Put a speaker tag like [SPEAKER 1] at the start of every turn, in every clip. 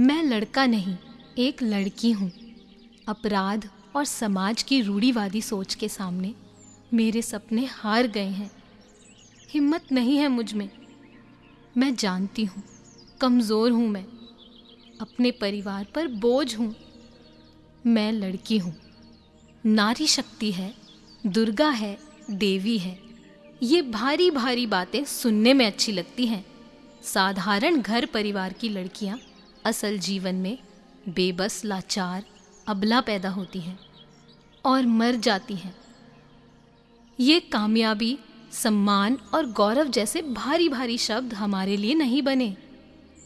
[SPEAKER 1] मैं लड़का नहीं, एक लड़की हूँ। अपराध और समाज की रूढ़ीवादी सोच के सामने मेरे सपने हार गए हैं। हिम्मत नहीं है मुझमें। मैं जानती हूँ, कमज़ोर हूँ मैं। अपने परिवार पर बोझ हूँ। मैं लड़की हूँ। नारी शक्ति है, दुर्गा है, देवी है। ये भारी भारी बातें सुनने में अच्छी लगती हैं। साधारण घर परिवार की लड़कियाँ असल जीवन में बेबस लाचार अबला पैदा होती हैं और मर जाती हैं। ये कामयाबी, सम्मान और गौरव जैसे भारी भारी शब्द हमारे लिए नहीं बने।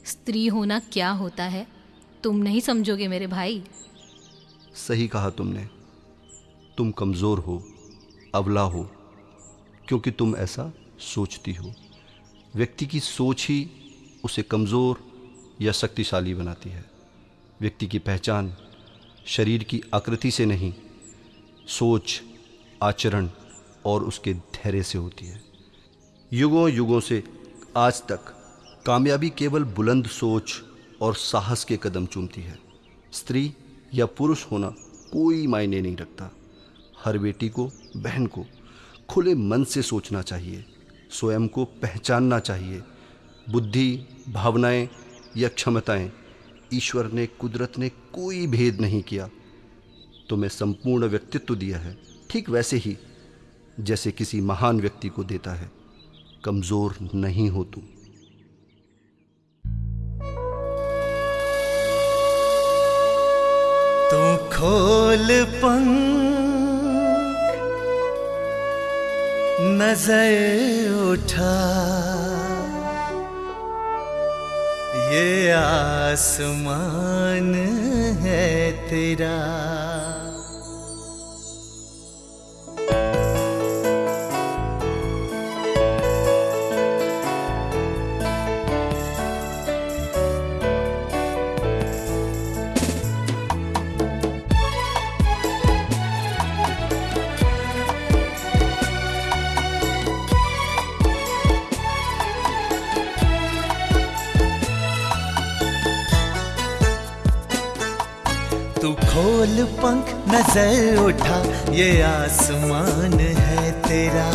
[SPEAKER 1] स्त्री होना क्या होता है, तुम नहीं समझोगे मेरे भाई।
[SPEAKER 2] सही कहा तुमने। तुम कमज़ोर हो अवला हो, क्योंकि तुम ऐसा सोचती हो। व्यक्ति की सोच ही उसे कमज़ोर या शक्तिशाली बनाती है। व्यक्ति की पहचान शरीर की आकृति से नहीं, सोच, आचरण और उसके धैर्य से होती है। युगों युगों से आज तक कामयाबी केवल बुलंद सोच और साहस के कदम चूमती है। स्त्री या पुरुष होना कोई मायने नहीं रखता। हर बेटी को, बहन को खुले मन से सोचना चाहिए, स्वयं को पहचानना चाहिए। बुद्धि, भावनाएँ या क्षमताएँ, ईश्वर ने, कुदरत ने कोई भेद नहीं किया। तुम्हें संपूर्ण व्यक्तित्व दिया है, ठीक वैसे ही, जैसे किसी महान व्यक्ति को देता है। कमज़ोर नहीं हो तू
[SPEAKER 3] तू खोल पंख, नज़र उठा। ये आसमान है तेरा। खोल पंख नज़र उठा, ये आसमान है तेरा।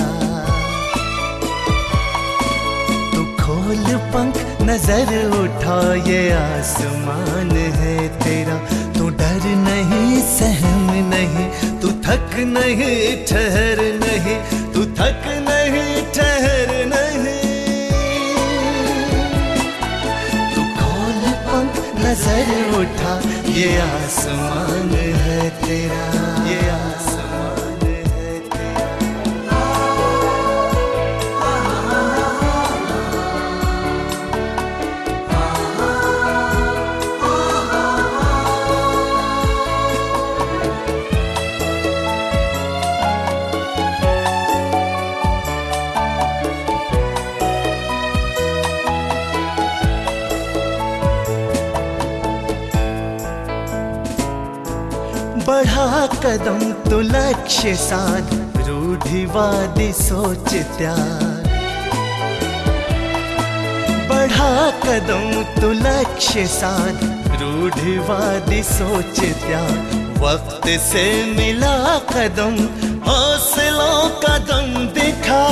[SPEAKER 3] तू खोल पंख नज़र उठा, ये आसमान है तेरा। तू डर नहीं, सहम नहीं, तू थक नहीं, ठहर नहीं, तू थक नहीं, ठहर नहीं। तू खोल पंख नज़र उठा, ये आसमान है कदम तो लक्ष्य साध रूढ़िवादी सोच त्याग। बढ़ा कदम तो लक्ष्य साध रूढ़िवादी सोच त्याग। वक्त से मिला कदम, हौसलों कदम दिखा।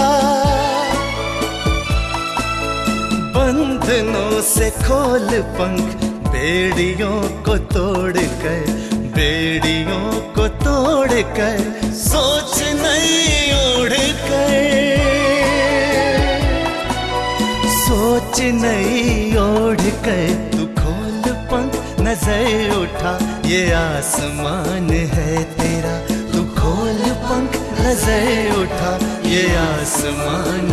[SPEAKER 3] बंधनों से खोल पंख, बेड़ियों को तोड़ कर बेड़ियों को तोड़ कर सोच नहीं ओढ़ कर सोच नहीं ओढ़ कर तू खोल पंख, नज़र उठा, ये आसमान है तेरा। तू खोल पंख, नज़र उठा, ये आसमान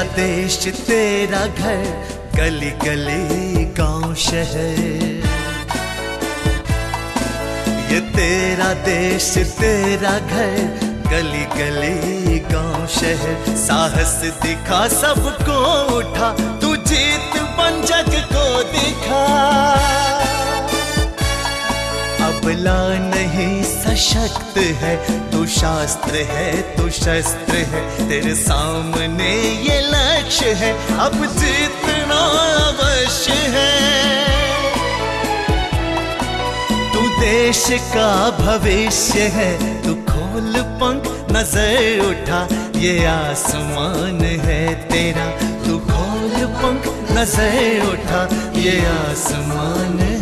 [SPEAKER 3] तेरा देश तेरा घर गली गली गाँव, शहर। ये तेरा देश, तेरा घर गली गली गाँव, शहर। साहस दिखा सबको, उठा सशक्त है, तू शास्त्र है, तू शस्त्र है। तेरे सामने ये लक्ष्य है, अब जीतना अवश्य है। तू देश का भविष्य है, तू खोल पंख, नज़र उठा, ये आसमान है तेरा। तू खोल पंख, नज़र उठा, ये आसमान है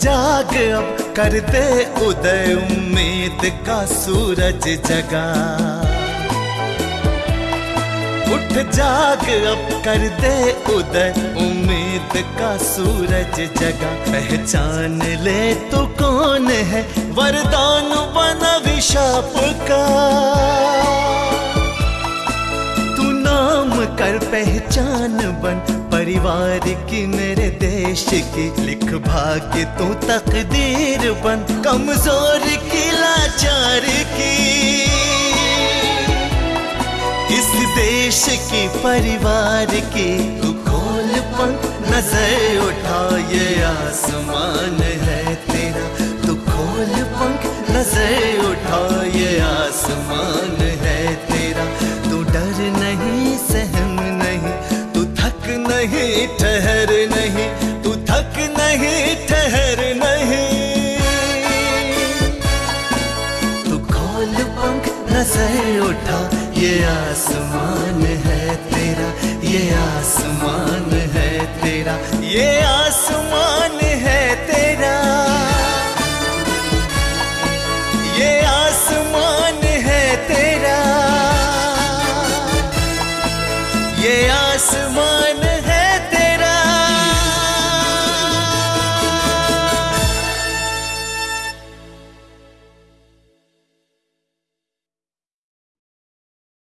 [SPEAKER 3] जाग अब कर दे उदय उम्मीद का सूरज जगा। उठ जाग अब कर दे उदय उम्मीद का सूरज जगा। पहचान ले तू कौन है? वरदान बना विशाप का। कर पहचान बन परिवार की मेरे देश की। लिख भाग्य तू तकदीर बन, कमज़ोर की लाचार की। इस देश की परिवार की तू खोल पंख नज़र उठा ये आसमान है तेरा। तू खोल पंख नज़र उठा ये आसमान है तेरा नहीं, ठहर नहीं, तू थक नहीं, ठहर नहीं। तू खोल पंख, नज़र उठा, ये आसमान है तेरा, ये आसमान है तेरा, ये आसमान है तेरा। ये आसमान है तेरा, ये आसमान